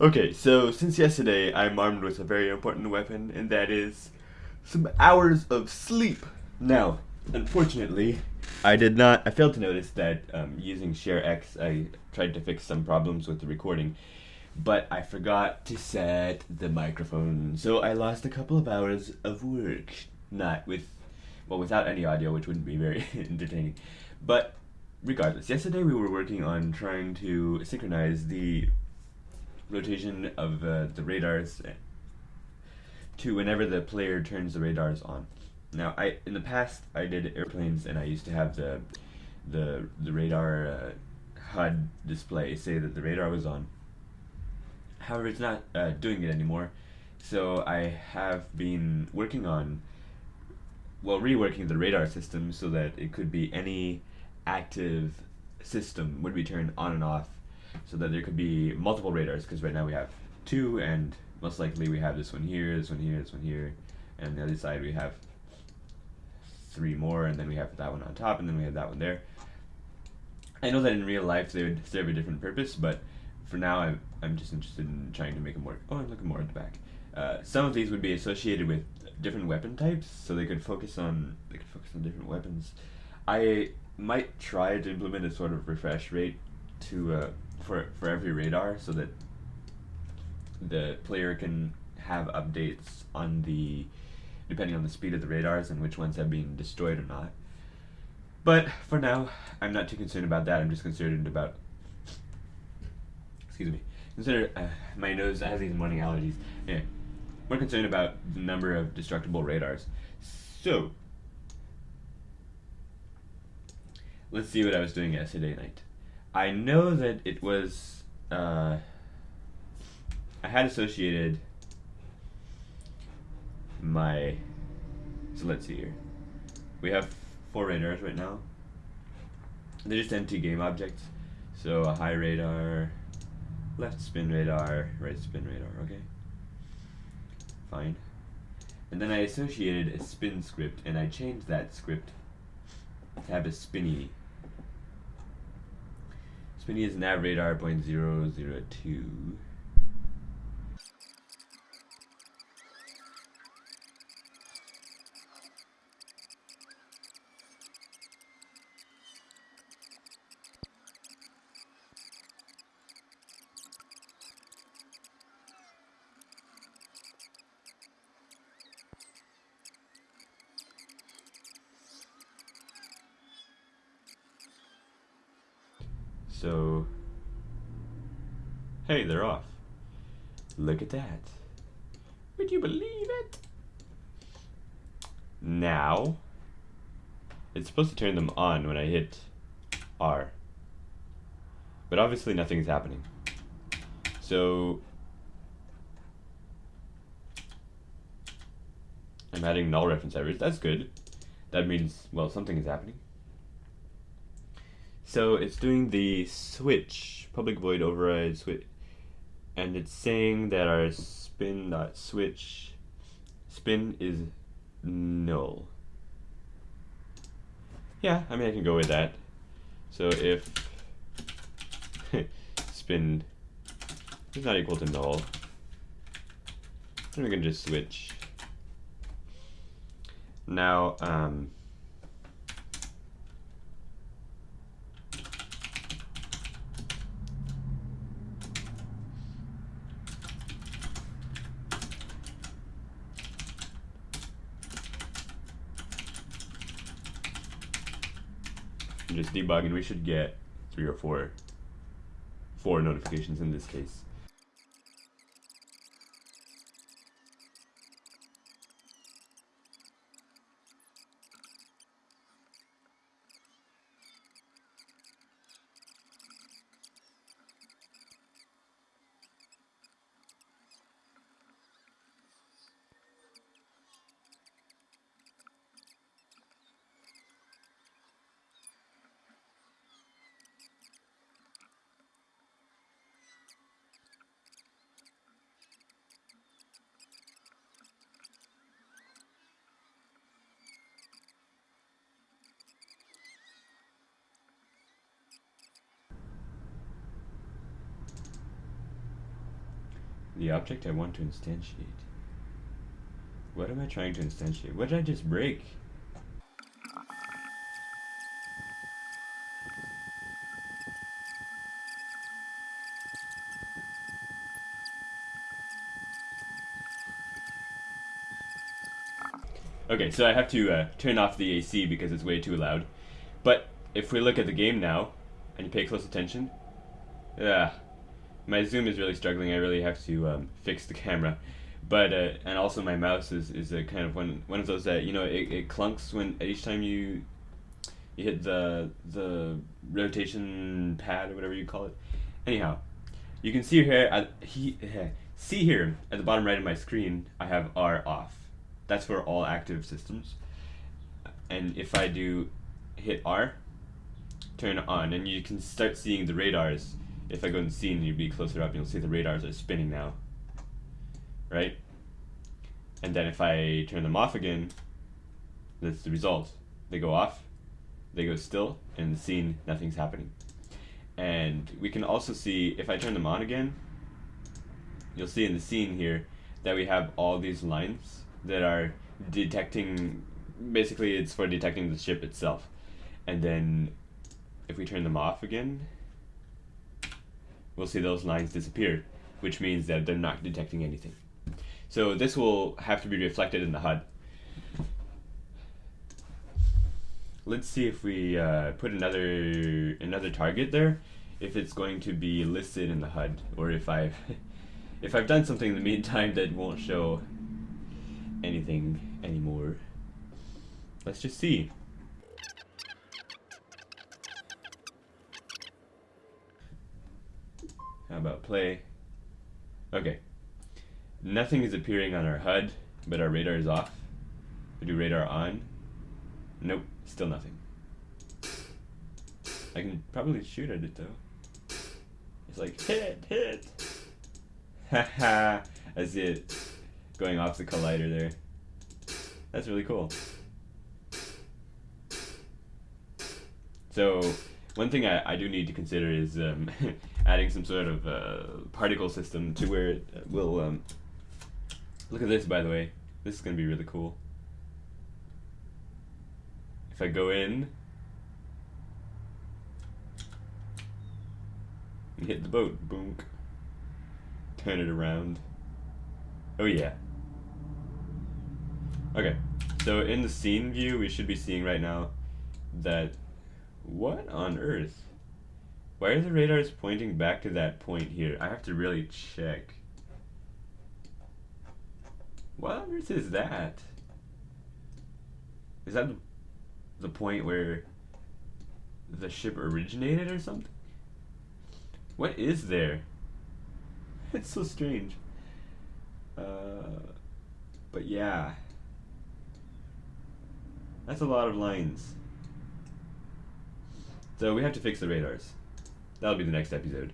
Okay, so since yesterday, I'm armed with a very important weapon, and that is some hours of sleep. Now, unfortunately, I did not. I failed to notice that um, using ShareX, I tried to fix some problems with the recording, but I forgot to set the microphone, so I lost a couple of hours of work. Not with, well, without any audio, which wouldn't be very entertaining. But regardless, yesterday we were working on trying to synchronize the rotation of uh, the radars to whenever the player turns the radars on. Now, I in the past I did airplanes, and I used to have the the the radar uh, HUD display say that the radar was on. However, it's not uh, doing it anymore, so I have been working on well reworking the radar system so that it could be any active system would be turned on and off so that there could be multiple radars because right now we have two and most likely we have this one here, this one here, this one here, and the other side we have three more and then we have that one on top and then we have that one there. I know that in real life they would serve a different purpose, but for now I'm, I'm just interested in trying to make them work. Oh, I'm looking more at the back. Uh, some of these would be associated with different weapon types, so they could focus on they could focus on different weapons. I might try to implement a sort of refresh rate to uh, for for every radar so that the player can have updates on the depending on the speed of the radars and which ones have been destroyed or not. But for now, I'm not too concerned about that. I'm just concerned about excuse me. Consider uh, my nose has these morning allergies. Yeah, more concerned about the number of destructible radars. So let's see what I was doing yesterday night. I know that it was uh, I had associated my so let's see here. We have four radars right now. They're just empty game objects. So a high radar, left spin radar, right spin radar, okay? Fine. And then I associated a spin script and I changed that script to have a spinny Spinny is nav radar point zero zero two. So, hey, they're off. Look at that. Would you believe it? Now, it's supposed to turn them on when I hit R. But obviously nothing's happening. So, I'm adding null reference errors. That's good. That means, well, something is happening. So it's doing the switch, public void override switch, and it's saying that our spin dot switch spin is null. Yeah, I mean I can go with that. So if spin is not equal to null, then we can just switch. Now, um, just debug and we should get three or four four notifications in this case. The object I want to instantiate. What am I trying to instantiate? What did I just break? Okay, so I have to uh, turn off the AC because it's way too loud. But if we look at the game now, and you pay close attention, yeah, my zoom is really struggling. I really have to um, fix the camera. But uh, and also my mouse is is a kind of one one of those that you know it, it clunks when each time you you hit the the rotation pad or whatever you call it. Anyhow, you can see here at he see here at the bottom right of my screen I have R off that's for all active systems. And if I do hit R, turn on, and you can start seeing the radars. If I go in scene, you'd be closer up, you'll see the radars are spinning now. Right? And then if I turn them off again, that's the result. They go off, they go still, and the scene, nothing's happening. And we can also see, if I turn them on again, you'll see in the scene here that we have all these lines that are detecting basically it's for detecting the ship itself and then if we turn them off again we'll see those lines disappear which means that they're not detecting anything so this will have to be reflected in the HUD let's see if we uh, put another another target there if it's going to be listed in the HUD or if I've if I've done something in the meantime that won't show anything anymore. Let's just see. How about play? Okay. Nothing is appearing on our HUD, but our radar is off. We do radar on. Nope, still nothing. I can probably shoot at it though. It's like, hit, hit! Haha, I see it going off the collider there. That's really cool. So one thing I, I do need to consider is um, adding some sort of uh, particle system to where it will um, look at this by the way. This is gonna be really cool. If I go in and hit the boat boom turn it around. Oh yeah. Okay, so in the scene view, we should be seeing right now that, what on earth? Why are the radars pointing back to that point here? I have to really check. What on earth is that? Is that the point where the ship originated or something? What is there? It's so strange. Uh, but yeah. That's a lot of lines. So we have to fix the radars. That'll be the next episode.